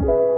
you